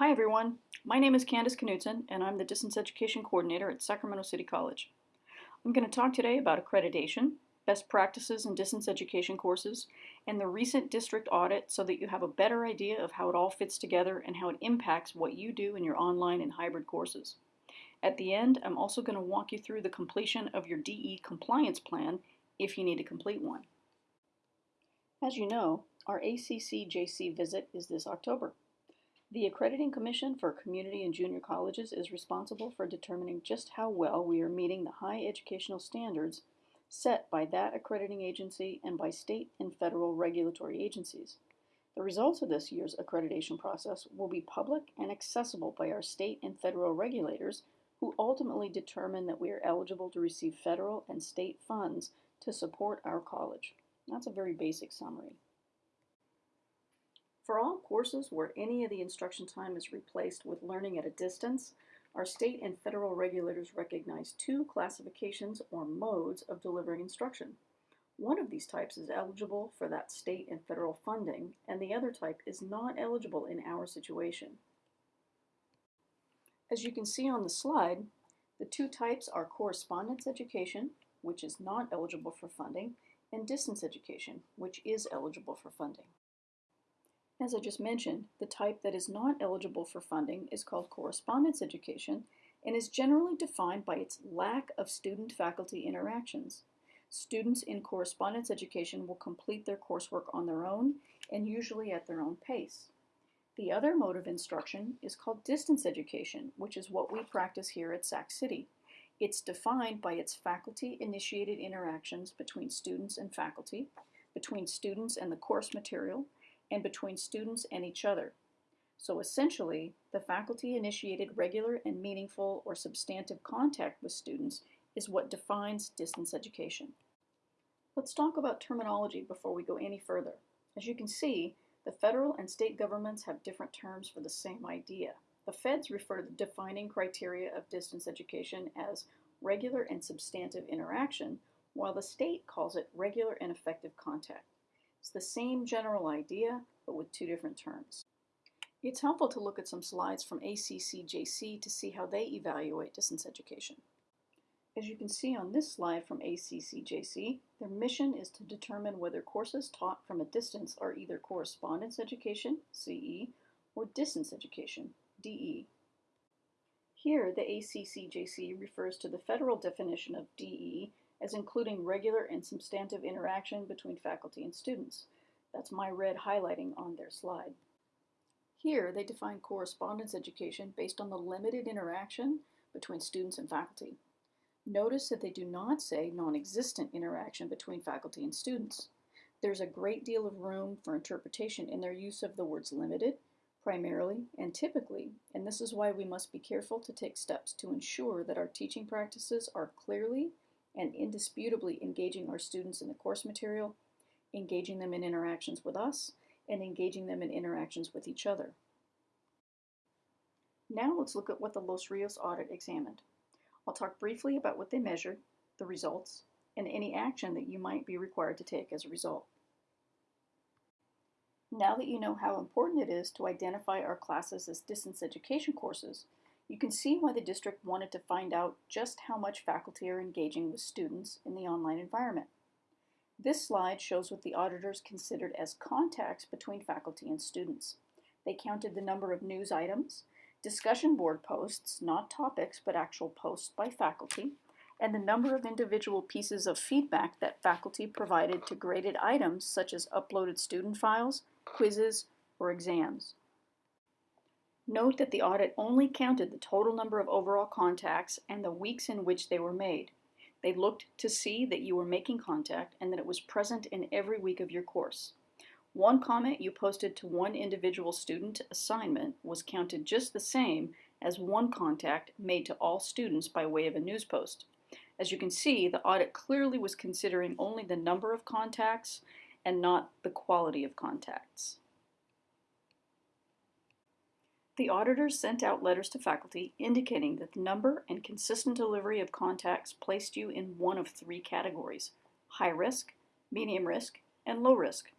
Hi everyone, my name is Candace Knudsen and I'm the Distance Education Coordinator at Sacramento City College. I'm going to talk today about accreditation, best practices in distance education courses, and the recent district audit so that you have a better idea of how it all fits together and how it impacts what you do in your online and hybrid courses. At the end, I'm also going to walk you through the completion of your DE compliance plan if you need to complete one. As you know, our ACC-JC visit is this October. The Accrediting Commission for Community and Junior Colleges is responsible for determining just how well we are meeting the high educational standards set by that accrediting agency and by state and federal regulatory agencies. The results of this year's accreditation process will be public and accessible by our state and federal regulators who ultimately determine that we are eligible to receive federal and state funds to support our college. That's a very basic summary. For all courses where any of the instruction time is replaced with learning at a distance, our state and federal regulators recognize two classifications or modes of delivering instruction. One of these types is eligible for that state and federal funding, and the other type is not eligible in our situation. As you can see on the slide, the two types are correspondence education, which is not eligible for funding, and distance education, which is eligible for funding. As I just mentioned, the type that is not eligible for funding is called correspondence education and is generally defined by its lack of student-faculty interactions. Students in correspondence education will complete their coursework on their own and usually at their own pace. The other mode of instruction is called distance education, which is what we practice here at Sac City. It's defined by its faculty-initiated interactions between students and faculty, between students and the course material, and between students and each other. So essentially, the faculty-initiated regular and meaningful or substantive contact with students is what defines distance education. Let's talk about terminology before we go any further. As you can see, the federal and state governments have different terms for the same idea. The feds refer to the defining criteria of distance education as regular and substantive interaction, while the state calls it regular and effective contact. It's the same general idea, but with two different terms. It's helpful to look at some slides from ACCJC to see how they evaluate distance education. As you can see on this slide from ACCJC, their mission is to determine whether courses taught from a distance are either correspondence education, CE, or distance education, DE. Here, the ACCJC refers to the federal definition of DE as including regular and substantive interaction between faculty and students. That's my red highlighting on their slide. Here, they define correspondence education based on the limited interaction between students and faculty. Notice that they do not say non-existent interaction between faculty and students. There's a great deal of room for interpretation in their use of the words limited, primarily, and typically, and this is why we must be careful to take steps to ensure that our teaching practices are clearly and indisputably engaging our students in the course material, engaging them in interactions with us, and engaging them in interactions with each other. Now let's look at what the Los Rios audit examined. I'll talk briefly about what they measured, the results, and any action that you might be required to take as a result. Now that you know how important it is to identify our classes as distance education courses, you can see why the district wanted to find out just how much faculty are engaging with students in the online environment. This slide shows what the auditors considered as contacts between faculty and students. They counted the number of news items, discussion board posts, not topics, but actual posts by faculty, and the number of individual pieces of feedback that faculty provided to graded items such as uploaded student files, quizzes, or exams. Note that the audit only counted the total number of overall contacts and the weeks in which they were made. They looked to see that you were making contact and that it was present in every week of your course. One comment you posted to one individual student assignment was counted just the same as one contact made to all students by way of a news post. As you can see, the audit clearly was considering only the number of contacts and not the quality of contacts. The auditors sent out letters to faculty indicating that the number and consistent delivery of contacts placed you in one of three categories, high risk, medium risk, and low risk.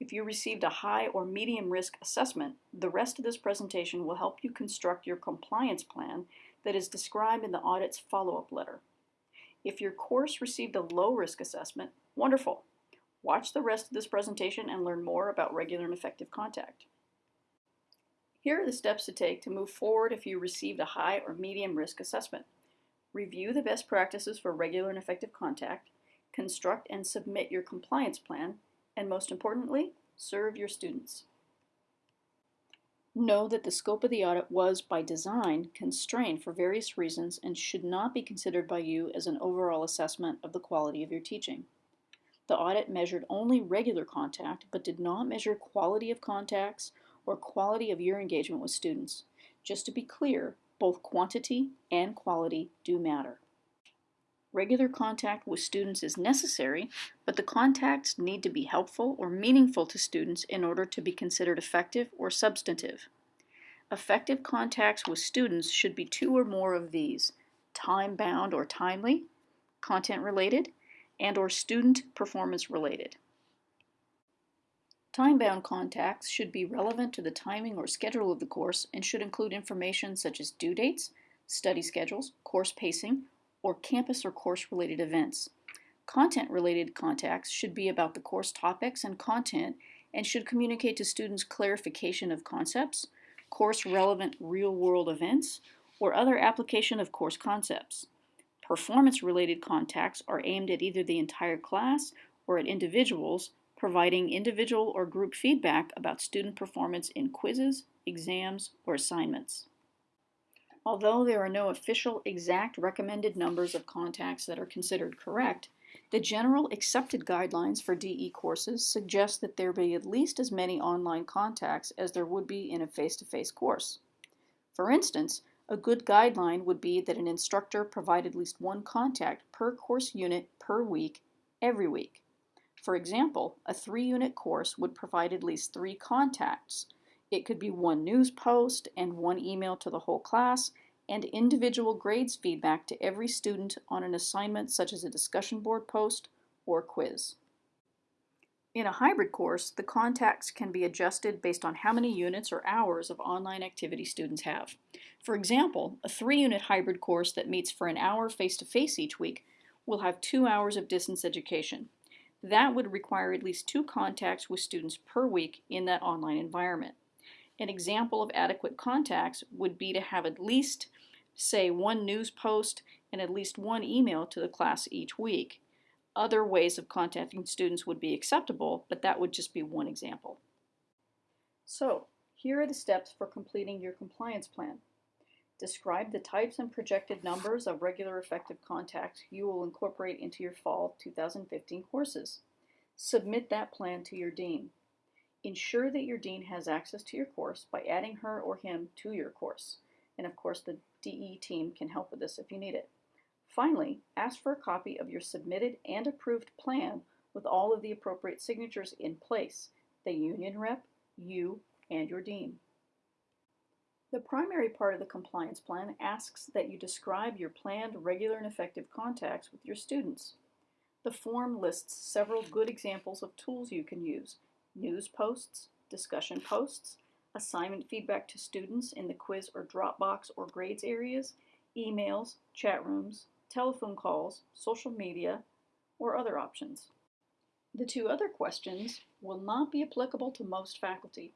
If you received a high or medium risk assessment, the rest of this presentation will help you construct your compliance plan that is described in the audit's follow-up letter. If your course received a low risk assessment, wonderful. Watch the rest of this presentation and learn more about regular and effective contact. Here are the steps to take to move forward if you received a high or medium risk assessment. Review the best practices for regular and effective contact, construct and submit your compliance plan, and most importantly, serve your students. Know that the scope of the audit was, by design, constrained for various reasons and should not be considered by you as an overall assessment of the quality of your teaching. The audit measured only regular contact, but did not measure quality of contacts or quality of your engagement with students. Just to be clear, both quantity and quality do matter. Regular contact with students is necessary, but the contacts need to be helpful or meaningful to students in order to be considered effective or substantive. Effective contacts with students should be two or more of these, time-bound or timely, content-related, and or student performance related. Time-bound contacts should be relevant to the timing or schedule of the course and should include information such as due dates, study schedules, course pacing, or campus or course-related events. Content-related contacts should be about the course topics and content and should communicate to students clarification of concepts, course-relevant real-world events, or other application of course concepts. Performance-related contacts are aimed at either the entire class or at individuals providing individual or group feedback about student performance in quizzes, exams, or assignments. Although there are no official exact recommended numbers of contacts that are considered correct, the general accepted guidelines for DE courses suggest that there be at least as many online contacts as there would be in a face-to-face -face course. For instance, a good guideline would be that an instructor provide at least one contact per course unit per week every week. For example, a three-unit course would provide at least three contacts. It could be one news post and one email to the whole class and individual grades feedback to every student on an assignment such as a discussion board post or quiz. In a hybrid course, the contacts can be adjusted based on how many units or hours of online activity students have. For example, a three-unit hybrid course that meets for an hour face-to-face -face each week will have two hours of distance education. That would require at least two contacts with students per week in that online environment. An example of adequate contacts would be to have at least, say, one news post and at least one email to the class each week. Other ways of contacting students would be acceptable, but that would just be one example. So, here are the steps for completing your compliance plan. Describe the types and projected numbers of regular effective contacts you will incorporate into your fall 2015 courses. Submit that plan to your dean. Ensure that your dean has access to your course by adding her or him to your course. And of course, the DE team can help with this if you need it. Finally, ask for a copy of your submitted and approved plan with all of the appropriate signatures in place, the union rep, you, and your dean. The primary part of the compliance plan asks that you describe your planned regular and effective contacts with your students. The form lists several good examples of tools you can use, news posts, discussion posts, assignment feedback to students in the quiz or Dropbox or grades areas, emails, chat rooms, telephone calls, social media, or other options. The two other questions will not be applicable to most faculty.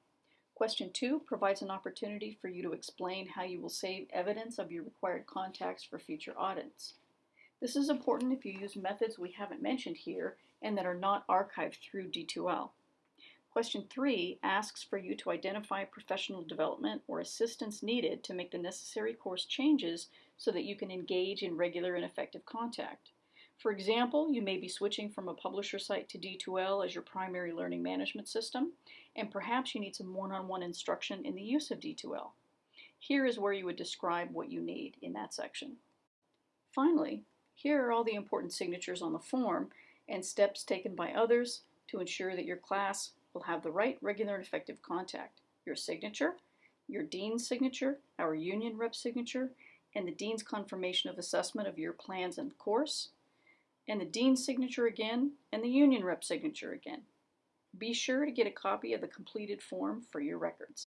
Question two provides an opportunity for you to explain how you will save evidence of your required contacts for future audits. This is important if you use methods we haven't mentioned here and that are not archived through D2L. Question three asks for you to identify professional development or assistance needed to make the necessary course changes so that you can engage in regular and effective contact. For example, you may be switching from a publisher site to D2L as your primary learning management system, and perhaps you need some one-on-one -on -one instruction in the use of D2L. Here is where you would describe what you need in that section. Finally, here are all the important signatures on the form and steps taken by others to ensure that your class will have the right regular and effective contact. Your signature, your dean's signature, our union rep signature, and the dean's confirmation of assessment of your plans and course, and the dean's signature again, and the union rep signature again. Be sure to get a copy of the completed form for your records.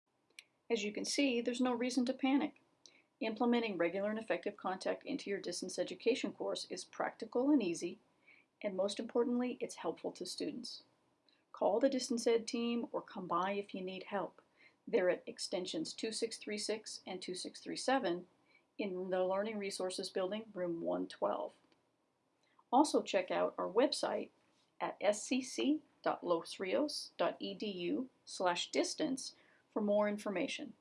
As you can see, there's no reason to panic. Implementing regular and effective contact into your distance education course is practical and easy, and most importantly, it's helpful to students. Call the Distance Ed team or come by if you need help. They're at extensions 2636 and 2637 in the Learning Resources Building, room 112. Also check out our website at scc.losrios.edu slash distance for more information.